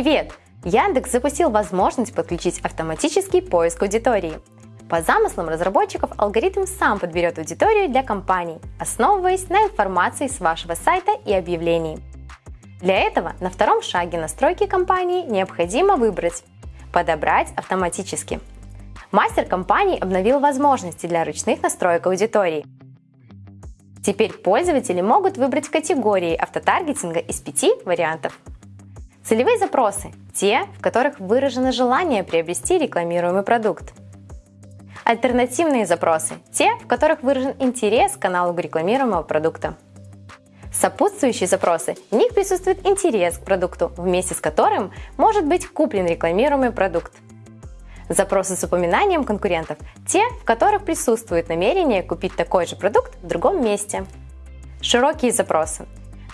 Привет! Яндекс запустил возможность подключить автоматический поиск аудитории. По замыслам разработчиков алгоритм сам подберет аудиторию для компаний, основываясь на информации с вашего сайта и объявлений. Для этого на втором шаге настройки компании необходимо выбрать «Подобрать автоматически». Мастер компании обновил возможности для ручных настроек аудитории. Теперь пользователи могут выбрать категории автотаргетинга из пяти вариантов. Целевые запросы – те, в которых выражено желание приобрести рекламируемый продукт. Альтернативные запросы – те, в которых выражен интерес к каналу рекламируемого продукта. Сопутствующие запросы – в них присутствует интерес к продукту, вместе с которым может быть куплен рекламируемый продукт. Запросы с упоминанием конкурентов – те, в которых присутствует намерение купить такой же продукт в другом месте. Широкие запросы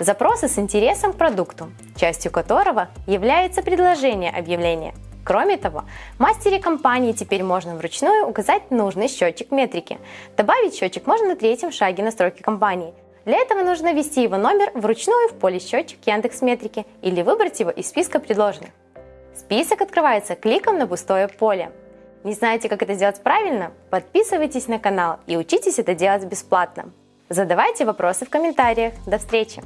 Запросы с интересом к продукту, частью которого является предложение объявления. Кроме того, мастере компании теперь можно вручную указать нужный счетчик метрики. Добавить счетчик можно на третьем шаге настройки компании. Для этого нужно ввести его номер вручную в поле счетчик Яндекс Метрики или выбрать его из списка предложенных. Список открывается кликом на пустое поле. Не знаете, как это сделать правильно? Подписывайтесь на канал и учитесь это делать бесплатно. Задавайте вопросы в комментариях. До встречи!